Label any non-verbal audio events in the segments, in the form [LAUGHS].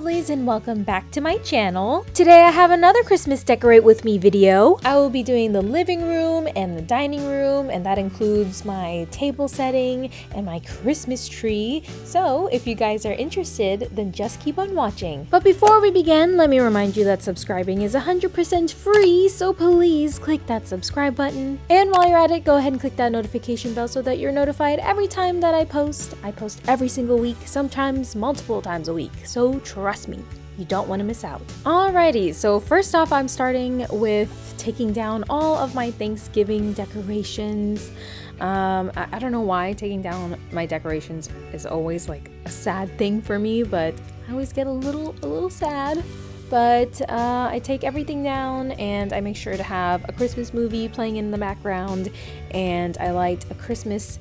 lovelies and welcome back to my channel. Today I have another Christmas decorate with me video. I will be doing the living room and the dining room and that includes my table setting and my Christmas tree. So if you guys are interested then just keep on watching. But before we begin let me remind you that subscribing is 100% free so please click that subscribe button. And while you're at it go ahead and click that notification bell so that you're notified every time that I post. I post every single week, sometimes multiple times a week. So trust me, you don't want to miss out. Alrighty, so first off, I'm starting with taking down all of my Thanksgiving decorations. Um, I, I, don't know why taking down my decorations is always like a sad thing for me, but I always get a little, a little sad. But uh, I take everything down and I make sure to have a Christmas movie playing in the background and I light a Christmas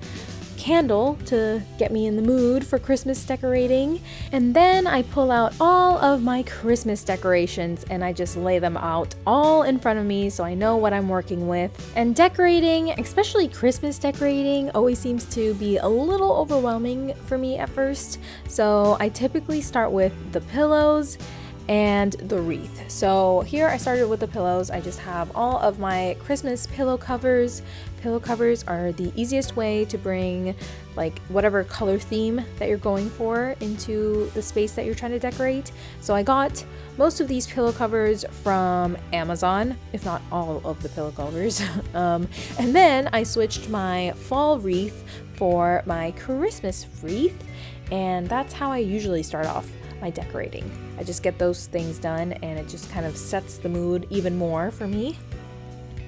candle to get me in the mood for Christmas decorating. And then I pull out all of my Christmas decorations and I just lay them out all in front of me so I know what I'm working with. And decorating, especially Christmas decorating, always seems to be a little overwhelming for me at first. So I typically start with the pillows and the wreath. So here I started with the pillows. I just have all of my Christmas pillow covers. Pillow covers are the easiest way to bring like whatever color theme that you're going for into the space that you're trying to decorate. So I got most of these pillow covers from Amazon, if not all of the pillow covers. [LAUGHS] um, and then I switched my fall wreath for my Christmas wreath and that's how I usually start off my decorating. I just get those things done and it just kind of sets the mood even more for me.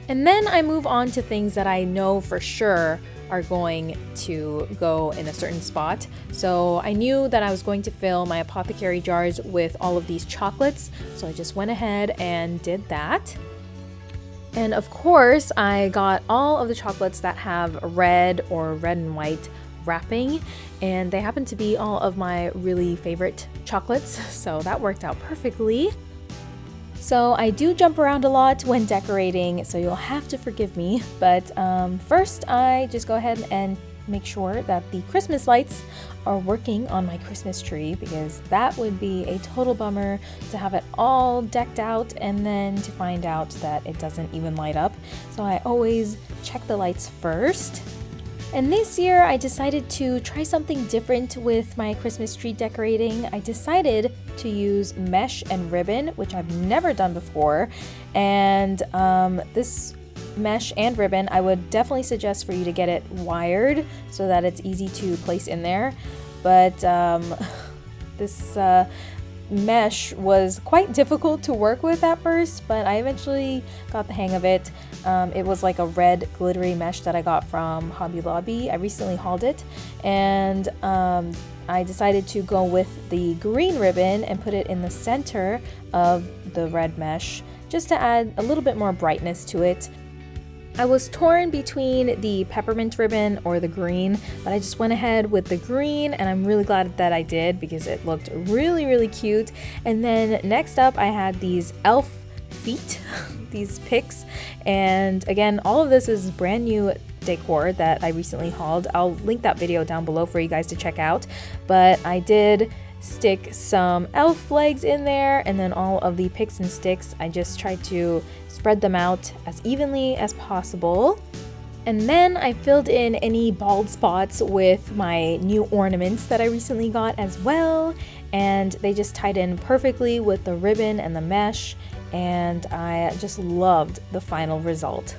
And then I move on to things that I know for sure are going to go in a certain spot. So I knew that I was going to fill my apothecary jars with all of these chocolates. So I just went ahead and did that. And of course, I got all of the chocolates that have red or red and white wrapping and they happen to be all of my really favorite chocolates [LAUGHS] so that worked out perfectly. So I do jump around a lot when decorating so you'll have to forgive me but um, first I just go ahead and make sure that the Christmas lights are working on my Christmas tree because that would be a total bummer to have it all decked out and then to find out that it doesn't even light up. So I always check the lights first and this year I decided to try something different with my Christmas tree decorating. I decided to use mesh and ribbon, which I've never done before. And um, this mesh and ribbon, I would definitely suggest for you to get it wired so that it's easy to place in there. But um, [LAUGHS] this uh, mesh was quite [LAUGHS] difficult to work with at first, but I eventually got the hang of it. Um, it was like a red glittery mesh that I got from Hobby Lobby. I recently hauled it and um, I decided to go with the green ribbon and put it in the center of the red mesh just to add a little bit more brightness to it. I was torn between the peppermint ribbon or the green, but I just went ahead with the green and I'm really glad that I did because it looked really, really cute. And then next up I had these elf feet, [LAUGHS] these picks. And again, all of this is brand new decor that I recently hauled. I'll link that video down below for you guys to check out. But I did stick some elf legs in there and then all of the picks and sticks I just tried to spread them out as evenly as possible and then I filled in any bald spots with my new ornaments that I recently got as well and they just tied in perfectly with the ribbon and the mesh and I just loved the final result.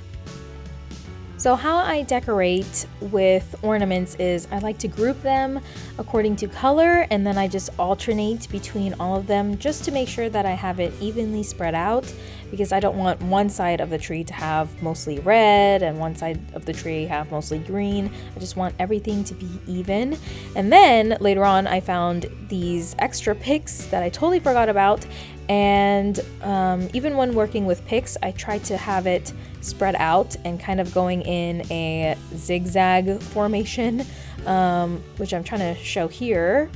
So how I decorate with ornaments is I like to group them according to color and then I just alternate between all of them just to make sure that I have it evenly spread out because I don't want one side of the tree to have mostly red and one side of the tree have mostly green. I just want everything to be even. And then later on I found these extra picks that I totally forgot about and um, even when working with picks I try to have it spread out and kind of going in a zigzag formation um, which I'm trying to show here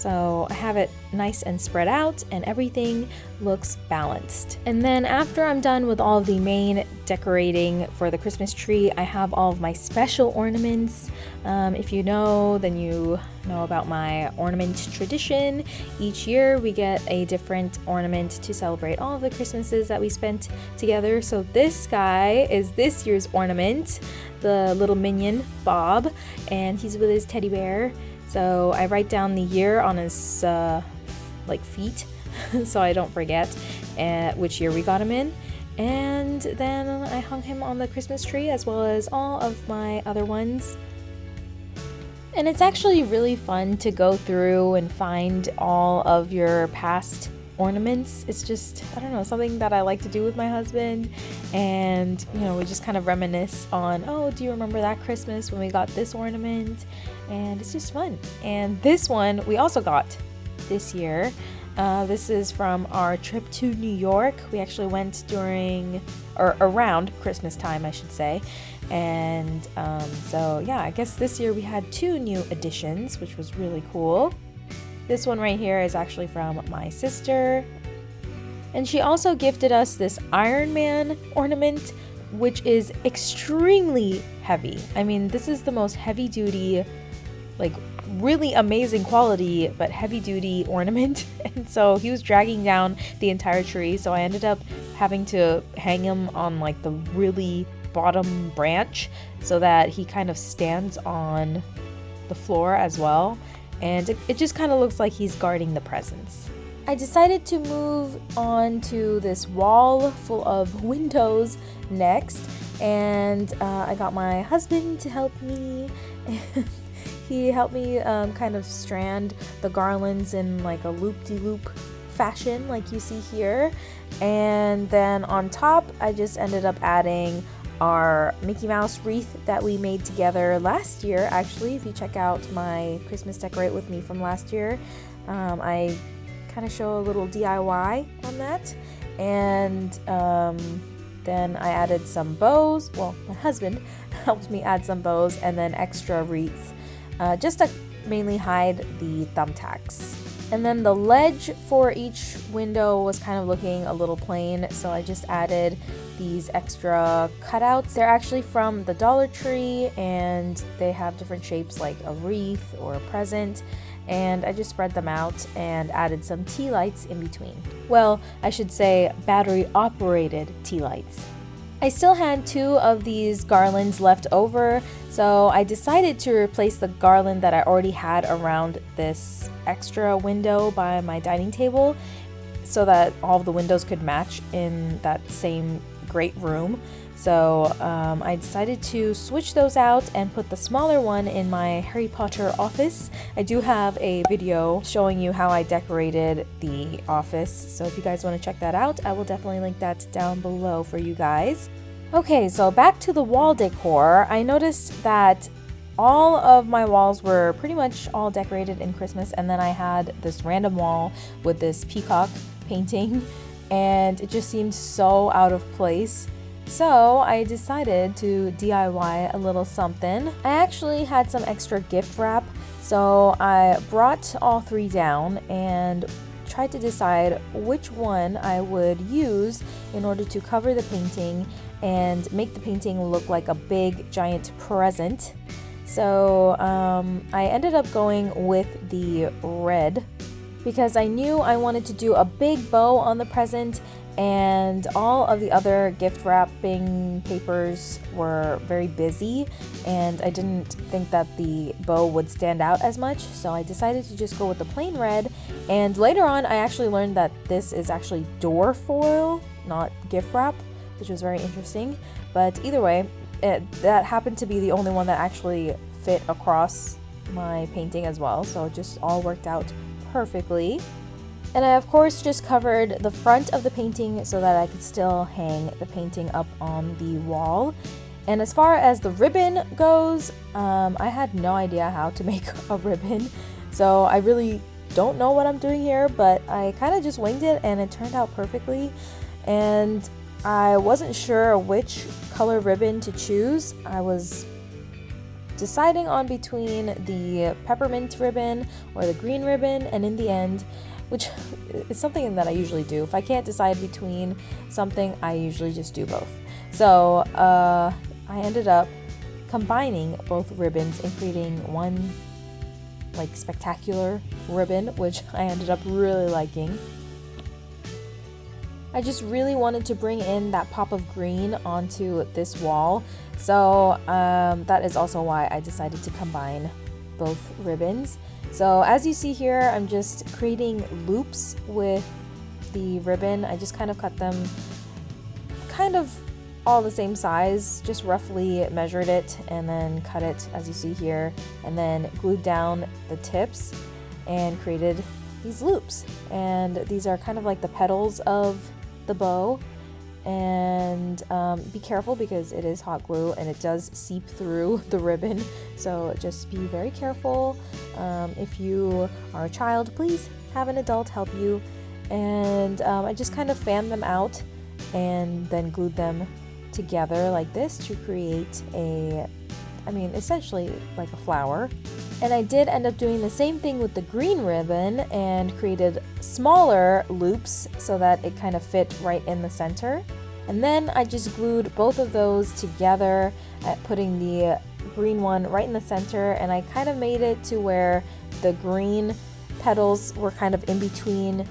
So I have it nice and spread out and everything looks balanced. And then after I'm done with all the main decorating for the Christmas tree, I have all of my special ornaments. Um, if you know, then you know about my ornament tradition. Each year we get a different ornament to celebrate all of the Christmases that we spent together. So this guy is this year's ornament, the little minion Bob, and he's with his teddy bear. So I write down the year on his uh, like feet [LAUGHS] so I don't forget uh, which year we got him in. And then I hung him on the Christmas tree as well as all of my other ones. And it's actually really fun to go through and find all of your past ornaments. It's just, I don't know, something that I like to do with my husband. And, you know, we just kind of reminisce on, oh, do you remember that Christmas when we got this ornament? And it's just fun. And this one we also got this year. Uh, this is from our trip to New York. We actually went during, or around Christmas time, I should say. And um, so, yeah, I guess this year we had two new additions, which was really cool. This one right here is actually from my sister. And she also gifted us this Iron Man ornament, which is extremely heavy. I mean, this is the most heavy duty, like really amazing quality but heavy duty [LAUGHS] ornament and so he was dragging down the entire tree so I ended up having to hang him on like the really bottom branch so that he kind of stands on the floor as well and it, just kind of looks like he's guarding the presents. I decided to move on to this wall full of windows next and uh, I got my husband to help me [LAUGHS] he helped me um, kind of strand the garlands in like a loop-de-loop -loop fashion like you see here. And then on top, I just ended up adding our Mickey Mouse wreath that we made together last year. Actually, if you check out my Christmas Decorate With Me from last year, um, I kind of show a little DIY on that. And um, then I added some bows. Well, my husband [LAUGHS] helped me add some bows and then extra wreaths uh, just to mainly hide the thumbtacks. And then the ledge for each window was kind of looking a little plain, so I just added these extra cutouts. They're actually from the Dollar Tree and they have different shapes like a wreath or a present and I just spread them out and added some tea lights in between. Well, I should say battery operated tea lights. I still had two of these garlands left over, so I decided to replace the garland that I already had around this extra window by my dining table so that all the windows could match in that same great room. So um, I decided to switch those out and put the smaller one in my Harry Potter office. I do have a video showing you how I decorated the office, so if you guys want to check that out, I will definitely link that down below for you guys. Okay, so back to the wall decor. I noticed that all of my walls were pretty much all decorated in Christmas and then I had this random wall with this peacock painting and it just seemed so out of place. So I decided to DIY a little something. I actually had some extra gift wrap, so I brought all three down and tried to decide which one I would use in order to cover the painting and make the painting look like a big giant present. So um, I ended up going with the red because I knew I wanted to do a big bow on the present and all of the other gift wrapping papers were very busy and I didn't think that the bow would stand out as much so I decided to just go with the plain red. And later on I actually learned that this is actually door foil not gift wrap which was very interesting. But either way it, that happened to be the only one that actually fit across my painting as well so it just all worked out perfectly and I of course just covered the front of the painting so that I could still hang the painting up on the wall. And as far as the ribbon goes, um, I had no idea how to [LAUGHS] make a ribbon. So I really don't know what I'm doing here, but I kind of just winged it and it turned out perfectly. And I wasn't sure which color ribbon to choose. I was deciding on between the peppermint ribbon or the green ribbon, and in the end, which is something that I usually do. If I can't decide between something, I usually just do both. So uh, I ended up combining both ribbons and creating one like spectacular ribbon, which [LAUGHS] I ended up really liking. I just really wanted to bring in that pop of green onto this wall. So um, that is also why I decided to combine both ribbons. So as you see here, I'm just creating loops with the ribbon. I just kind of cut them kind of all the same size, just roughly measured it and then cut it as you see here, and then glued down the tips and created these loops. And these are kind of like the petals of the bow and um, be careful because it is hot glue and it does seep through [LAUGHS] the ribbon. So just be very careful. Um, if you are a child please have an adult help you. And um, I just kind of fanned them out and then glued them together like this to create a I mean essentially like a flower and I did end up doing the same thing with the green ribbon and created smaller loops so that it kind of fit right in the center. And then I just glued both of those together at putting the green one right in the center and I kind of made it to where the green petals were kind of in between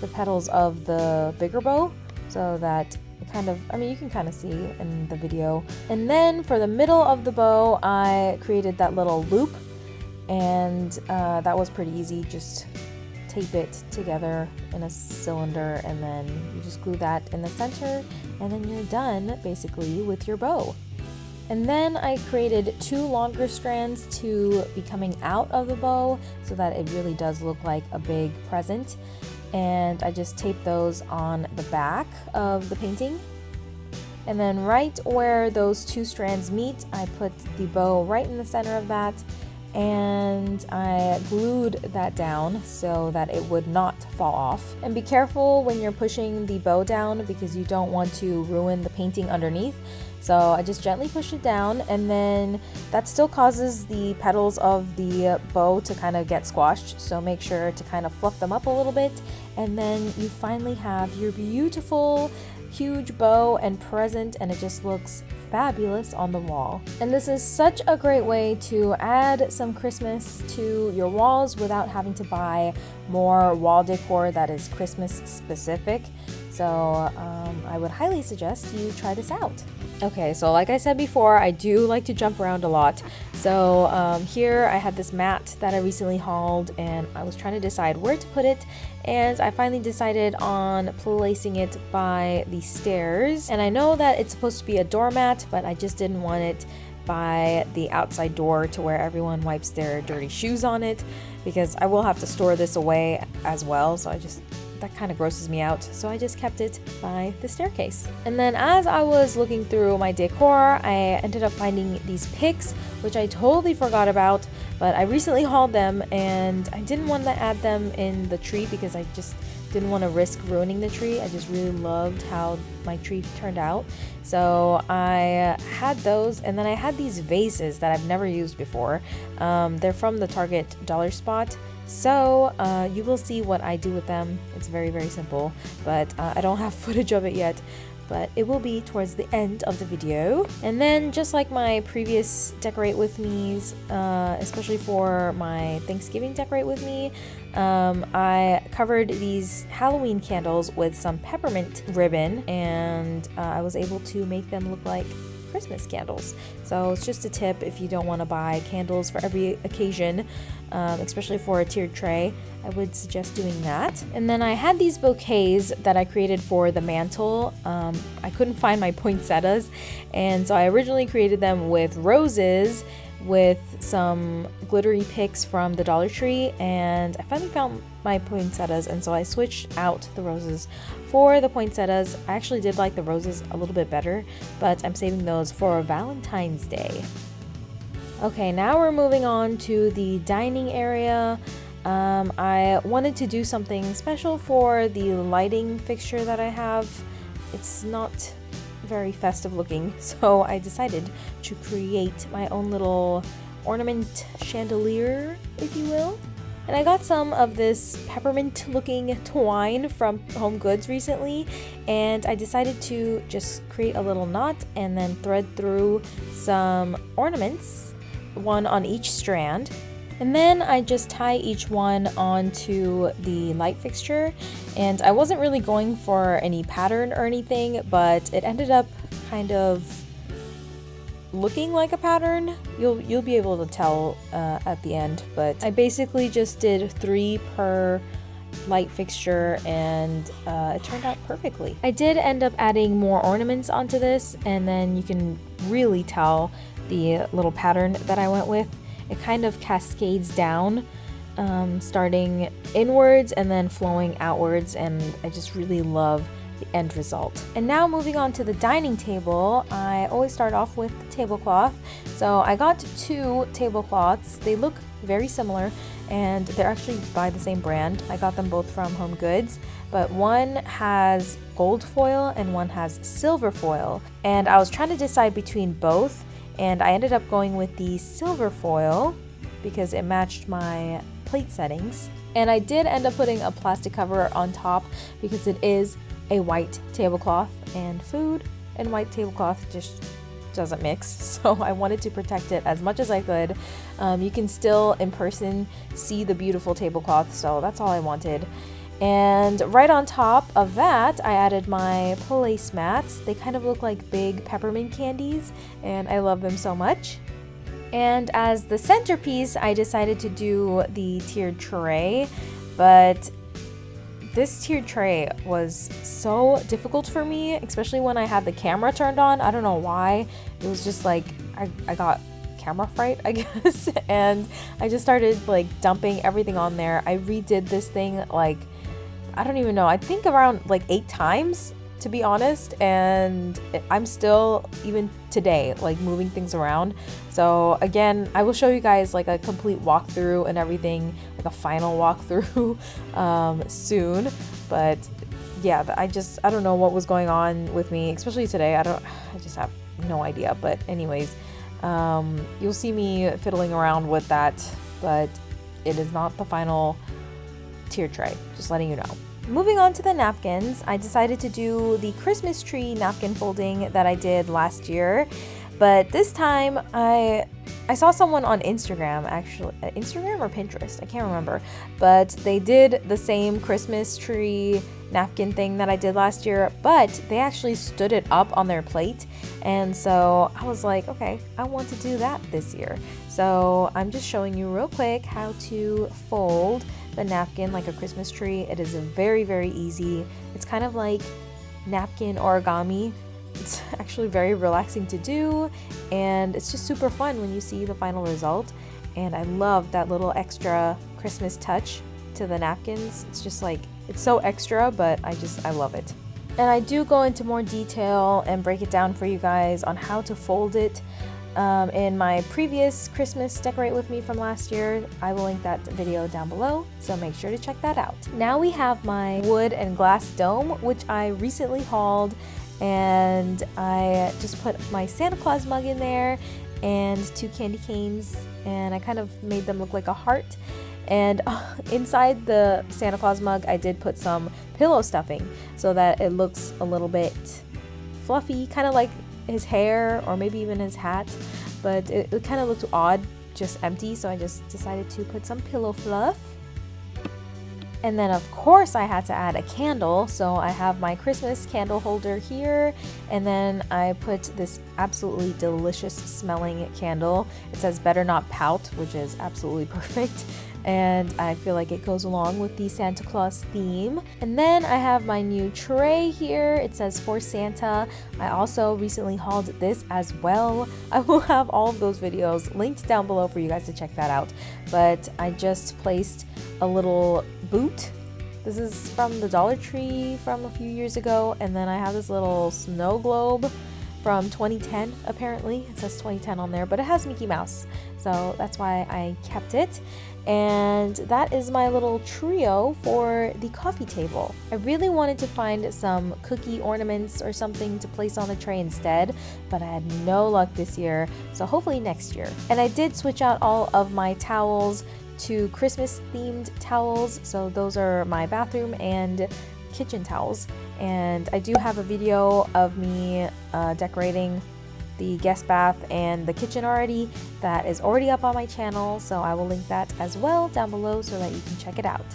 the petals of the bigger bow so that kind of, I mean, you can kind of see in the video. And then for the middle of the bow, I created that little loop and uh, that was pretty easy. Just tape it together in a cylinder and then you just glue that in the center and then you're done basically with your bow. And then I created two longer strands to be coming out of the bow so that it really does look like a big present. And I just taped those on the back of the painting. And then right where those two strands meet I put the bow right in the center of that and I glued that down so that it would not fall off. And be careful when you're pushing the bow down because you don't want to ruin the painting underneath. So I just gently push it down and then that still causes the petals of the bow to kind of get squashed. So make sure to kind of fluff them up a little bit and then you finally have your beautiful huge bow and present and it just looks fabulous on the wall. And this is such a great way to add some Christmas to your walls without having to buy more wall decor that is Christmas specific. So um, I would highly suggest you try this out. Okay, so like I said before, I do like to jump around a lot. So um, here I had this mat that I recently hauled and I was trying to decide where to put it and I finally decided on placing it by the stairs. And I know that it's supposed to be a doormat, but I just didn't want it by the outside door to where everyone wipes their dirty shoes on it because I will have to store this away as well. So I just that kind of grosses me out, so I just kept it by the staircase. And then as I was looking through my decor, I ended up finding these picks, which I totally forgot about, but I recently hauled them and I didn't want to add them in the tree because I just didn't want to risk ruining the tree. I just really loved how my tree turned out. So I had those and then I had these vases that I've never used before. Um, they're from the Target Dollar Spot so uh, you will see what I do with them. It's very, very simple, but uh, I don't have [LAUGHS] footage of it yet but it will be towards the end of the video. And then just like my previous Decorate With Me's, uh, especially for my Thanksgiving Decorate With Me, um, I covered these Halloween candles with some peppermint ribbon and uh, I was able to make them look like Christmas candles. So it's just a tip if you don't want to buy candles for every occasion, um, especially for a tiered tray, I would suggest doing that. And then I had these bouquets that I created for the mantel. Um, I couldn't find my poinsettias, and so I originally created them with roses with some glittery picks from the Dollar Tree and I finally found my poinsettias and so I switched out the roses for the poinsettias. I actually did like the roses a little bit better but I'm saving those for Valentine's Day. Okay, now we're moving on to the dining area. Um, I wanted to do something special for the lighting fixture that I have. It's not very festive looking, [LAUGHS] so I decided to create my own little ornament chandelier, if you will. And I got some of this peppermint looking twine from Home Goods recently and I decided to just create a little knot and then thread through some ornaments, one on each strand. And then I just tie each one onto the light fixture and I wasn't really going for any pattern or anything but it ended up kind of looking like a pattern. You'll you'll be able to tell uh, at the end, but I basically just did three per light fixture and uh, it turned out perfectly. I did end up adding more ornaments onto this and then you can really tell the little pattern that I went with. It kind of cascades down um, starting inwards and then flowing outwards and I just really love the end result. And now moving on to the dining table, I always start off with the tablecloth. So I got two tablecloths. They look very similar and they're actually by the same brand. I got them both from Home Goods, but one has gold foil and one has silver foil. And I was trying to decide between both and I ended up going with the silver foil because it matched my plate settings. And I did end up putting a plastic cover on top because it is a white tablecloth and food and white tablecloth just doesn't mix. [LAUGHS] So I wanted to protect it as much as I could. Um, you can still in person see the beautiful tablecloth so that's all I wanted and right on top of that I added my placemats they kind of look like big peppermint candies and I love them so much and as the centerpiece I decided to do the tiered tray but this tiered tray was so difficult for me, especially when I had the camera turned on. I don't know why. It was just like, I, I got camera fright, [LAUGHS] I guess. and I just started like dumping everything on there. I redid this thing like, I don't even know, I think around like eight times to be honest and I'm still even today like moving things around. So again I will show you guys like a complete walkthrough and everything like a final walkthrough [LAUGHS] um, soon. But yeah I just I don't know what was going on with me especially today. I don't I just have no idea. But anyways um, you'll see me fiddling around with that but it is not the final tier tray just letting you know Moving on to the napkins, I decided to do the Christmas tree napkin folding that I did last year. But this time, I I saw someone on Instagram, actually, uh, Instagram or Pinterest, I can't remember, but they did the same Christmas tree napkin thing that I did last year, but they actually stood it up on their plate. And so I was like, okay, I want to do that this year. So I'm just showing you real quick how to fold the napkin like a Christmas tree. It is very, very easy. It's kind of like napkin origami. It's [LAUGHS] actually very relaxing to do and it's just super fun when you see the final result. And I love that little extra Christmas touch to the napkins. It's just like, it's so extra, but I just, I love it. And I do go into more detail and break it down for you guys on how to fold it um, in my previous Christmas Decorate With Me from last year. I will link that video down below, so make sure to check that out. Now we have my wood and glass dome, which I recently hauled, and I just put my Santa Claus mug in there and two candy canes, and I kind of made them look like a heart. And [LAUGHS] inside the Santa Claus mug, I did put some pillow stuffing so that it looks a little bit fluffy, kind of like his hair or maybe even his hat, but it, it kind of looked odd, just empty, so I just decided to put some pillow fluff. And then of course I had to add a candle, so I have my Christmas candle holder here, and then I put this absolutely delicious smelling candle. It says better not pout, which is absolutely [LAUGHS] perfect and I feel like it goes along with the Santa Claus theme. And then I have my new tray here. It says for Santa. I also recently hauled this as well. [LAUGHS] I will have all of those videos linked down below for you guys to check that out. But I just placed a little boot this is from the Dollar Tree from a few years ago, and then I have this little snow globe from 2010 apparently. It says 2010 on there, but it has Mickey Mouse, so that's why I kept it. and that is my little trio for the coffee table. I really wanted to find some cookie ornaments or something to place on the tray instead, but I had no luck this year, so hopefully next year. And I did switch out all of my towels to Christmas themed towels, so those are my bathroom and kitchen towels. And I do have a video of me uh, decorating the guest bath and the kitchen already that is already up on my channel so I will link that as well down below so that you can check it out.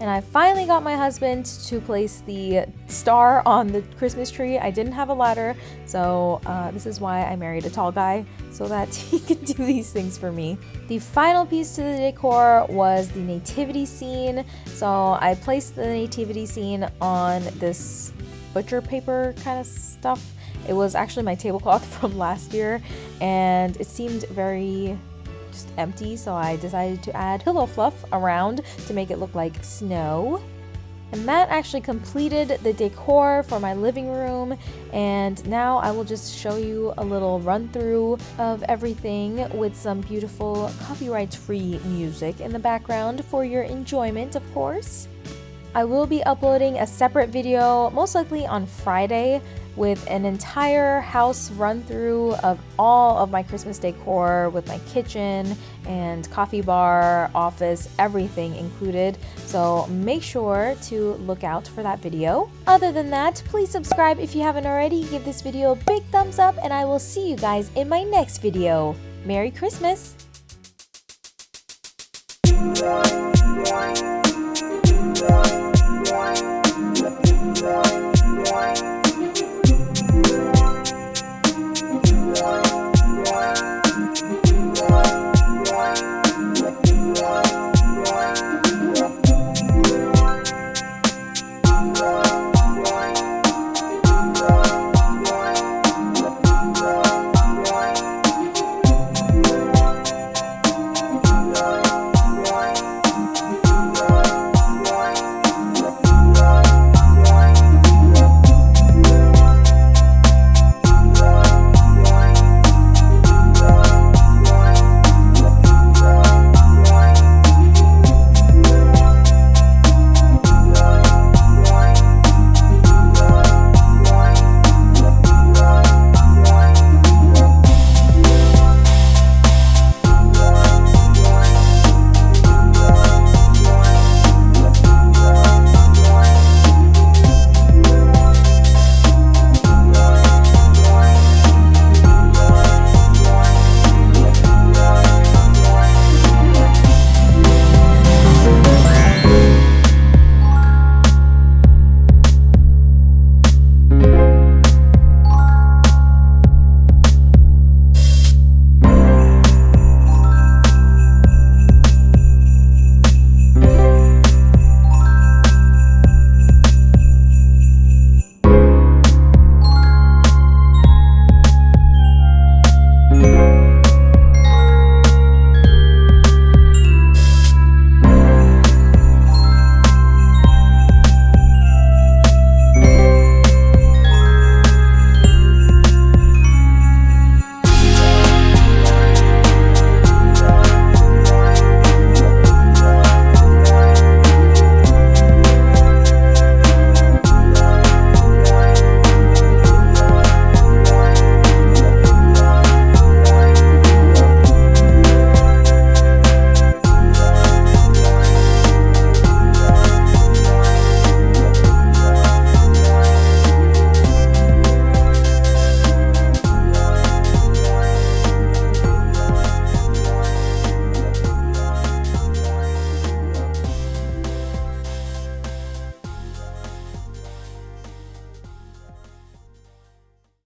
And I finally got my husband to place the star on the Christmas tree. I didn't have a ladder, so uh, this is why I married a tall guy, so that [LAUGHS] he could do these things for me. The final piece to the decor was the nativity scene. So I placed the nativity scene on this butcher paper kind of stuff it was actually my tablecloth [LAUGHS] from last year and it seemed very just empty so I decided to add pillow fluff around to make it look like snow. And that actually completed the decor for my living room and now I will just show you a little run through of everything with some beautiful copyright free music in the background for your enjoyment of course. I will be uploading a separate video most likely on Friday with an entire house run through of all of my Christmas decor with my kitchen and coffee bar, office, everything included. So make sure to look out for that video. Other than that, please subscribe if you haven't already, give this video a big thumbs up, and I will see you guys in my next video. Merry Christmas!